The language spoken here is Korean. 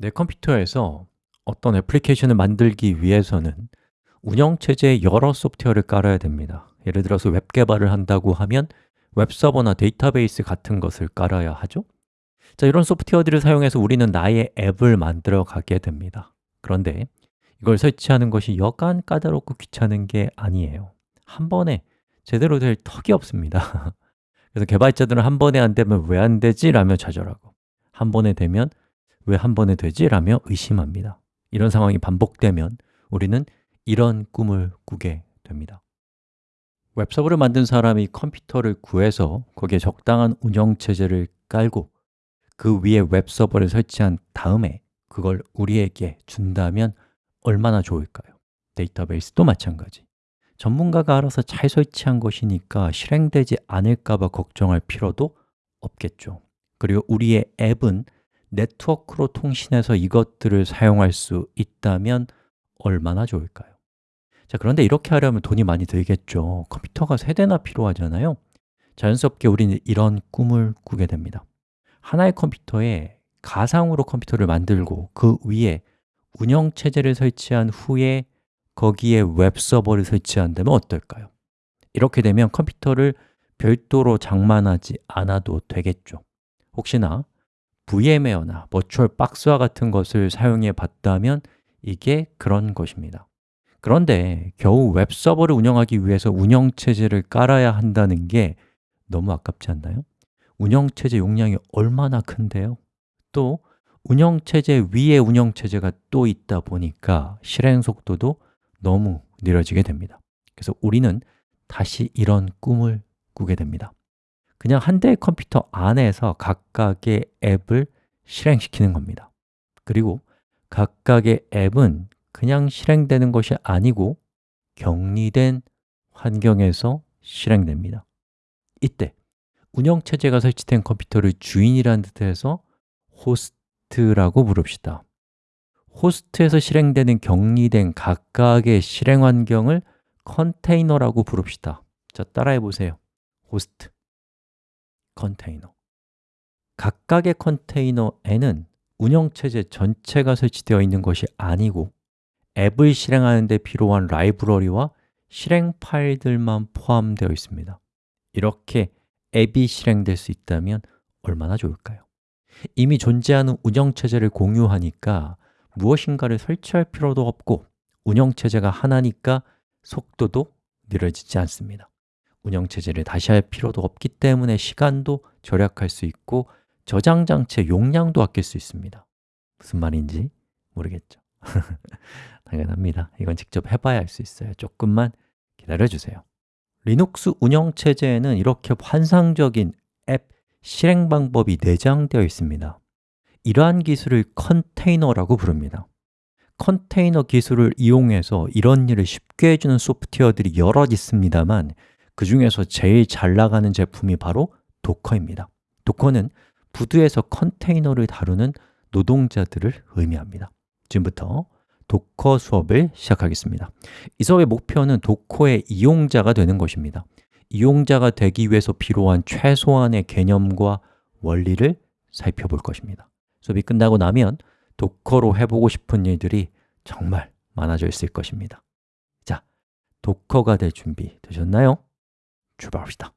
내 컴퓨터에서 어떤 애플리케이션을 만들기 위해서는 운영체제에 여러 소프트웨어를 깔아야 됩니다. 예를 들어서 웹 개발을 한다고 하면 웹서버나 데이터베이스 같은 것을 깔아야 하죠. 자, 이런 소프트웨어들을 사용해서 우리는 나의 앱을 만들어 가게 됩니다. 그런데 이걸 설치하는 것이 여간 까다롭고 귀찮은 게 아니에요. 한 번에 제대로 될 턱이 없습니다. 그래서 개발자들은 한 번에 안 되면 왜 안 되지? 라며 좌절하고 한 번에 되면 왜 한 번에 되지? 라며 의심합니다 이런 상황이 반복되면 우리는 이런 꿈을 꾸게 됩니다 웹서버를 만든 사람이 컴퓨터를 구해서 거기에 적당한 운영체제를 깔고 그 위에 웹서버를 설치한 다음에 그걸 우리에게 준다면 얼마나 좋을까요? 데이터베이스도 마찬가지 전문가가 알아서 잘 설치한 것이니까 실행되지 않을까 봐 걱정할 필요도 없겠죠 그리고 우리의 앱은 네트워크로 통신해서 이것들을 사용할 수 있다면 얼마나 좋을까요? 자, 그런데 이렇게 하려면 돈이 많이 들겠죠 컴퓨터가 세대나 필요하잖아요 자연스럽게 우리는 이런 꿈을 꾸게 됩니다 하나의 컴퓨터에 가상으로 컴퓨터를 만들고 그 위에 운영체제를 설치한 후에 거기에 웹서버를 설치한다면 어떨까요? 이렇게 되면 컴퓨터를 별도로 장만하지 않아도 되겠죠 혹시나 VMware나 버추얼 박스와 같은 것을 사용해 봤다면 이게 그런 것입니다 그런데 겨우 웹서버를 운영하기 위해서 운영체제를 깔아야 한다는 게 너무 아깝지 않나요? 운영체제 용량이 얼마나 큰데요? 또 운영체제 위에 운영체제가 또 있다 보니까 실행 속도도 너무 느려지게 됩니다 그래서 우리는 다시 이런 꿈을 꾸게 됩니다 그냥 한 대의 컴퓨터 안에서 각각의 앱을 실행시키는 겁니다. 그리고 각각의 앱은 그냥 실행되는 것이 아니고 격리된 환경에서 실행됩니다. 이때 운영체제가 설치된 컴퓨터를 주인이라는 뜻에서 호스트라고 부릅시다. 호스트에서 실행되는 격리된 각각의 실행 환경을 컨테이너라고 부릅시다. 자, 따라해 보세요. 호스트, 컨테이너. 각각의 컨테이너에는 운영체제 전체가 설치되어 있는 것이 아니고 앱을 실행하는 데 필요한 라이브러리와 실행 파일들만 포함되어 있습니다. 이렇게 앱이 실행될 수 있다면 얼마나 좋을까요? 이미 존재하는 운영체제를 공유하니까 무엇인가를 설치할 필요도 없고 운영체제가 하나니까 속도도 느려지지 않습니다 운영체제를 다시 할 필요도 없기 때문에 시간도 절약할 수 있고 저장 장치의 용량도 아낄 수 있습니다. 무슨 말인지 모르겠죠? 당연합니다. 이건 직접 해봐야 할수 있어요. 조금만 기다려주세요. 리눅스 운영체제에는 이렇게 환상적인 앱 실행 방법이 내장되어 있습니다. 이러한 기술을 컨테이너라고 부릅니다. 컨테이너 기술을 이용해서 이런 일을 쉽게 해주는 소프트웨어들이 여럿 있습니다만 그 중에서 제일 잘 나가는 제품이 바로 도커입니다. 도커는 부두에서 컨테이너를 다루는 노동자들을 의미합니다. 지금부터 도커 수업을 시작하겠습니다. 이 수업의 목표는 도커의 이용자가 되는 것입니다. 이용자가 되기 위해서 필요한 최소한의 개념과 원리를 살펴볼 것입니다. 수업이 끝나고 나면 도커로 해보고 싶은 일들이 정말 많아져 있을 것입니다. 자, 도커가 될 준비 되셨나요? 출발합시다